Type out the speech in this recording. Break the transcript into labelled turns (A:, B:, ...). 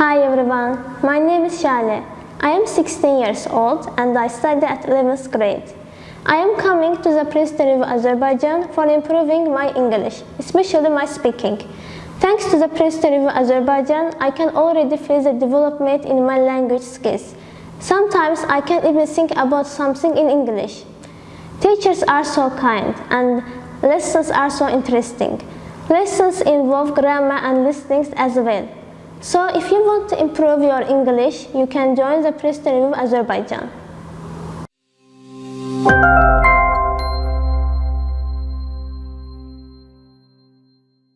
A: Hi everyone, my name is Shale. I am 16 years old and I study at 11th grade. I am coming to the Press of Azerbaijan for improving my English, especially my speaking. Thanks to the Press of Azerbaijan, I can already feel the development in my language skills. Sometimes I can even think about something in English. Teachers are so kind and lessons are so interesting. Lessons involve grammar and listening as well. So if you want to improve your English, you can join the Press of Azerbaijan.